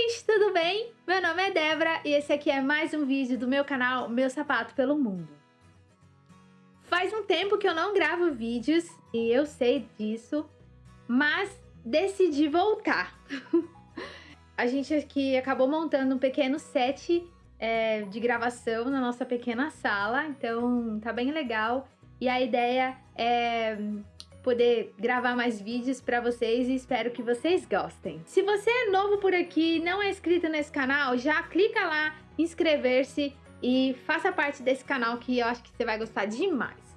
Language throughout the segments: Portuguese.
gente, tudo bem? Meu nome é Débora e esse aqui é mais um vídeo do meu canal Meu Sapato pelo Mundo. Faz um tempo que eu não gravo vídeos e eu sei disso, mas decidi voltar. A gente aqui acabou montando um pequeno set é, de gravação na nossa pequena sala, então tá bem legal. E a ideia é poder gravar mais vídeos para vocês e espero que vocês gostem. Se você é novo por aqui não é inscrito nesse canal, já clica lá, inscrever-se e faça parte desse canal que eu acho que você vai gostar demais.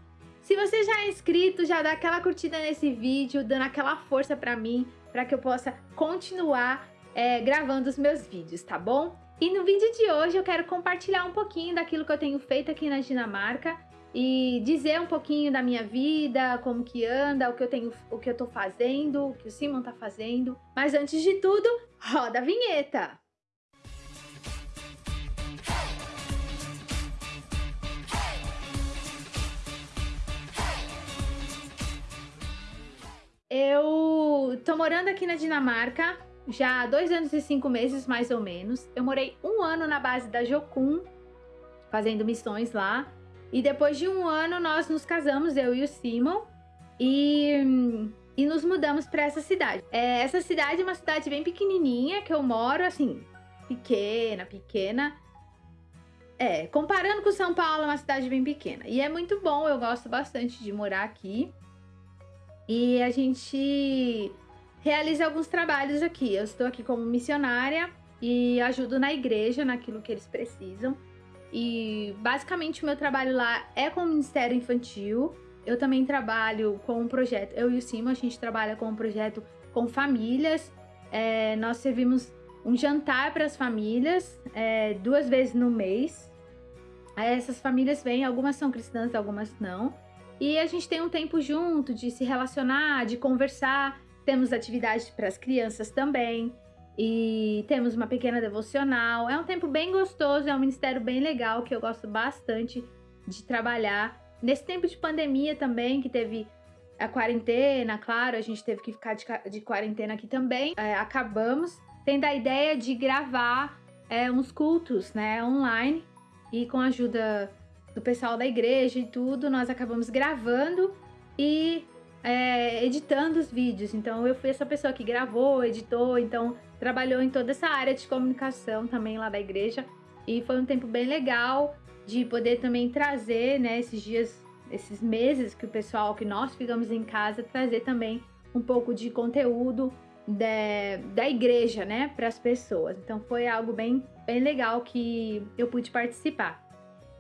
Se você já é inscrito, já dá aquela curtida nesse vídeo, dando aquela força para mim, para que eu possa continuar é, gravando os meus vídeos, tá bom? E no vídeo de hoje eu quero compartilhar um pouquinho daquilo que eu tenho feito aqui na Dinamarca e dizer um pouquinho da minha vida, como que anda, o que eu tenho, o que eu tô fazendo, o que o Simon tá fazendo. Mas antes de tudo, roda a vinheta. Eu tô morando aqui na Dinamarca já há dois anos e cinco meses, mais ou menos. Eu morei um ano na base da Jocum, fazendo missões lá. E depois de um ano, nós nos casamos, eu e o Simon, e, e nos mudamos para essa cidade. É, essa cidade é uma cidade bem pequenininha, que eu moro, assim, pequena, pequena. É, comparando com São Paulo, é uma cidade bem pequena. E é muito bom, eu gosto bastante de morar aqui. E a gente realiza alguns trabalhos aqui. Eu estou aqui como missionária e ajudo na igreja, naquilo que eles precisam. E basicamente o meu trabalho lá é com o Ministério Infantil. Eu também trabalho com um projeto, eu e o Simo, a gente trabalha com um projeto com famílias. É, nós servimos um jantar para as famílias é, duas vezes no mês. Essas famílias vêm, algumas são cristãs, algumas não. E a gente tem um tempo junto de se relacionar, de conversar. Temos atividades para as crianças também e temos uma pequena devocional. É um tempo bem gostoso, é um ministério bem legal que eu gosto bastante de trabalhar. Nesse tempo de pandemia também, que teve a quarentena, claro, a gente teve que ficar de, de quarentena aqui também. É, acabamos tendo a ideia de gravar é, uns cultos, né, online e com a ajuda do pessoal da igreja e tudo, nós acabamos gravando e é, editando os vídeos. Então eu fui essa pessoa que gravou, editou, então trabalhou em toda essa área de comunicação também lá da igreja. E foi um tempo bem legal de poder também trazer, né, esses dias, esses meses que o pessoal, que nós ficamos em casa, trazer também um pouco de conteúdo da, da igreja, né, para as pessoas. Então foi algo bem, bem legal que eu pude participar.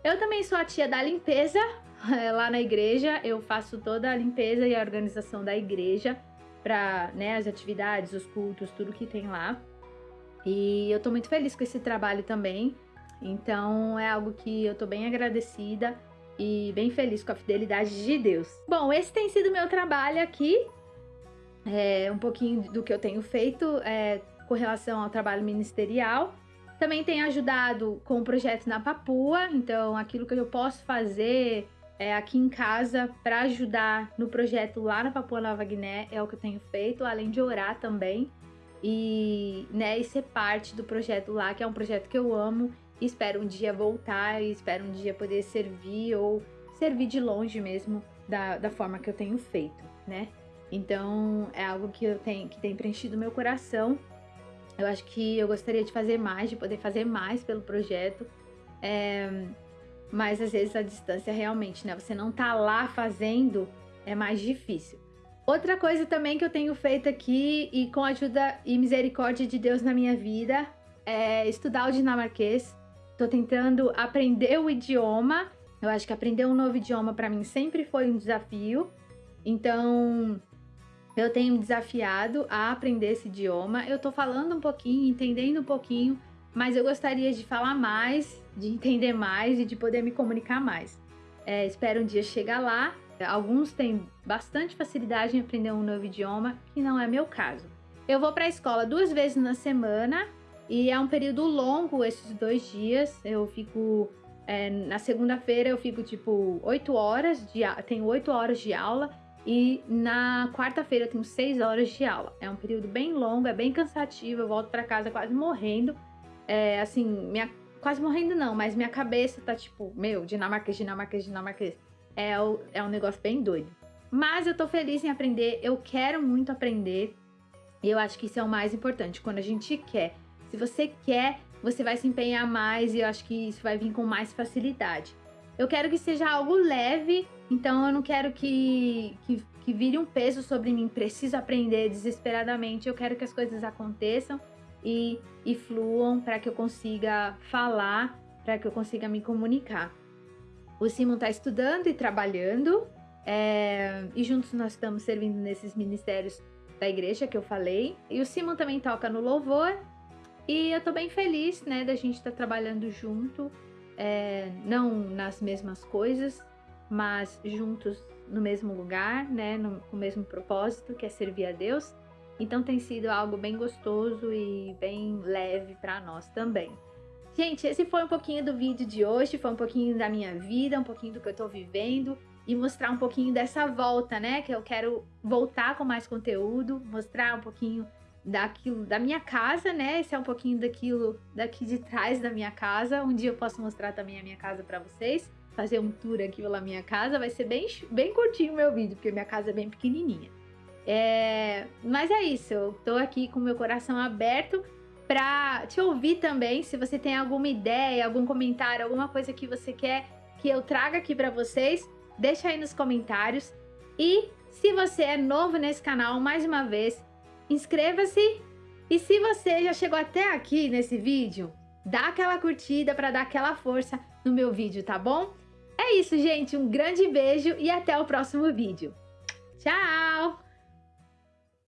Eu também sou a tia da limpeza, lá na igreja, eu faço toda a limpeza e a organização da igreja para né, as atividades, os cultos, tudo que tem lá. E eu tô muito feliz com esse trabalho também. Então é algo que eu tô bem agradecida e bem feliz com a fidelidade de Deus. Bom, esse tem sido meu trabalho aqui. É, um pouquinho do que eu tenho feito é, com relação ao trabalho ministerial. Também tenho ajudado com o projeto na Papua, então aquilo que eu posso fazer é, aqui em casa para ajudar no projeto lá na Papua Nova Guiné é o que eu tenho feito, além de orar também e, né, e ser parte do projeto lá, que é um projeto que eu amo e espero um dia voltar e espero um dia poder servir ou servir de longe mesmo da, da forma que eu tenho feito, né? Então é algo que eu tenho que tem preenchido meu coração. Eu acho que eu gostaria de fazer mais, de poder fazer mais pelo projeto. É, mas às vezes a distância realmente, né? Você não tá lá fazendo, é mais difícil. Outra coisa também que eu tenho feito aqui e com a ajuda e misericórdia de Deus na minha vida é estudar o dinamarquês. Tô tentando aprender o idioma. Eu acho que aprender um novo idioma para mim sempre foi um desafio. Então, eu tenho me desafiado a aprender esse idioma. Eu tô falando um pouquinho, entendendo um pouquinho, mas eu gostaria de falar mais, de entender mais e de poder me comunicar mais. É, espero um dia chegar lá. Alguns têm bastante facilidade em aprender um novo idioma, que não é meu caso. Eu vou para a escola duas vezes na semana e é um período longo esses dois dias. Eu fico é, na segunda-feira eu fico tipo oito horas de tenho oito horas de aula E na quarta-feira eu tenho seis horas de aula. É um período bem longo, é bem cansativo. Eu volto para casa quase morrendo. É, assim, minha, quase morrendo não, mas minha cabeça tá tipo, meu, dinamarquês, dinamarquês, dinamarquês. É, é um negócio bem doido. Mas eu tô feliz em aprender, eu quero muito aprender. E eu acho que isso é o mais importante, quando a gente quer. Se você quer, você vai se empenhar mais e eu acho que isso vai vir com mais facilidade. Eu quero que seja algo leve, então eu não quero que, que, que vire um peso sobre mim. Preciso aprender desesperadamente. Eu quero que as coisas aconteçam e, e fluam para que eu consiga falar, para que eu consiga me comunicar. O Simon está estudando e trabalhando, é, e juntos nós estamos servindo nesses ministérios da igreja que eu falei. E o Simon também toca no louvor. E eu tô bem feliz, né, da gente estar tá trabalhando junto, é, não nas mesmas coisas, mas juntos no mesmo lugar, né, no, com o mesmo propósito, que é servir a Deus. Então tem sido algo bem gostoso e bem leve para nós também. Gente, esse foi um pouquinho do vídeo de hoje, foi um pouquinho da minha vida, um pouquinho do que eu tô vivendo e mostrar um pouquinho dessa volta, né? Que eu quero voltar com mais conteúdo, mostrar um pouquinho daquilo da minha casa, né? Esse é um pouquinho daquilo daqui de trás da minha casa. Um dia eu posso mostrar também a minha casa para vocês, fazer um tour aqui pela minha casa. Vai ser bem, bem curtinho o meu vídeo, porque minha casa é bem pequenininha. É... Mas é isso, eu tô aqui com meu coração aberto para te ouvir também. Se você tem alguma ideia, algum comentário, alguma coisa que você quer que eu traga aqui para vocês, deixa aí nos comentários. E se você é novo nesse canal, mais uma vez, inscreva-se. E se você já chegou até aqui nesse vídeo, dá aquela curtida para dar aquela força no meu vídeo, tá bom? É isso, gente. Um grande beijo e até o próximo vídeo. Tchau!